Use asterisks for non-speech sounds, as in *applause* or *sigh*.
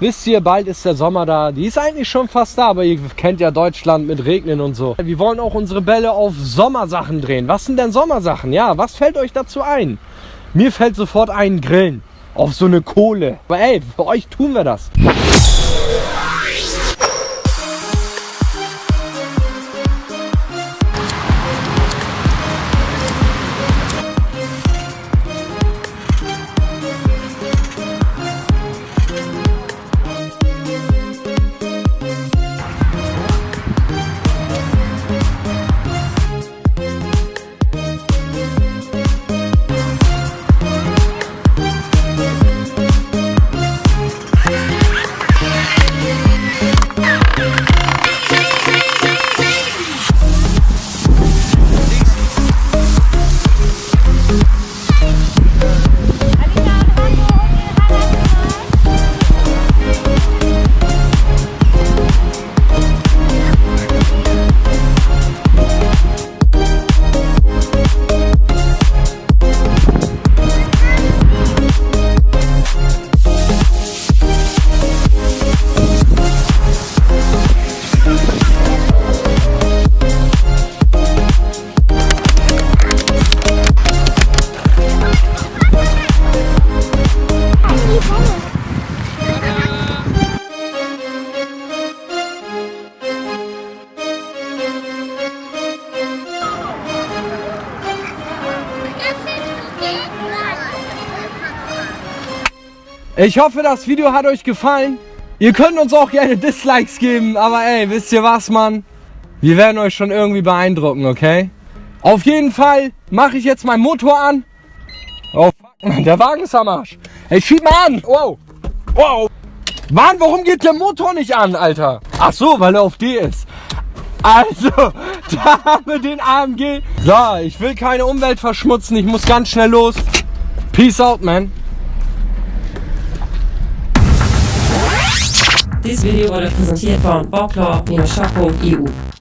wisst ihr, bald ist der Sommer da. Die ist eigentlich schon fast da, aber ihr kennt ja Deutschland mit Regnen und so. Wir wollen auch unsere Bälle auf Sommersachen drehen. Was sind denn Sommersachen? Ja, was fällt euch dazu ein? Mir fällt sofort ein Grillen. Auf so eine Kohle. Aber ey, für euch tun wir das. Ich hoffe, das Video hat euch gefallen. Ihr könnt uns auch gerne Dislikes geben, aber ey, wisst ihr was, Mann? Wir werden euch schon irgendwie beeindrucken, okay? Auf jeden Fall mache ich jetzt meinen Motor an. Oh, fuck, der Wagen ist am Arsch. Ey, schieb mal an. Wow. Wow. Mann, warum geht der Motor nicht an, Alter? Ach so, weil er auf D ist. Also, *laughs* da haben wir den AMG. So, ich will keine Umwelt verschmutzen. Ich muss ganz schnell los. Peace out, man. This video var representert van Barkla Minashako IO.